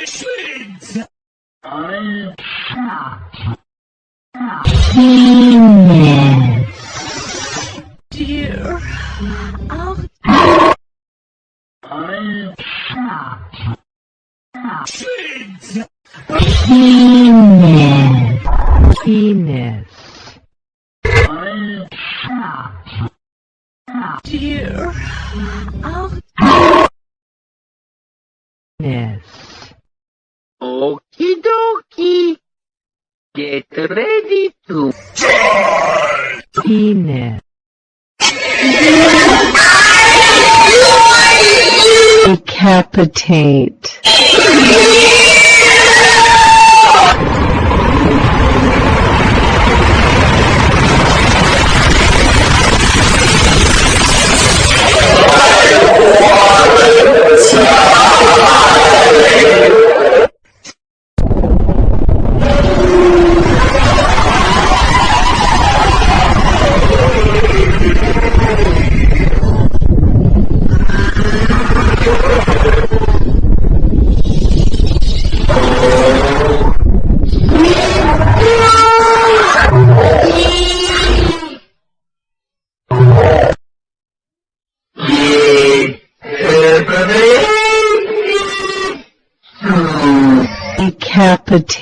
machines! I Genius. Dear. I'll... I machines! Penis. Penis. Dear. I'll... Penis. Okie dokie. Get ready to Penis. Decapitate. Decapitate.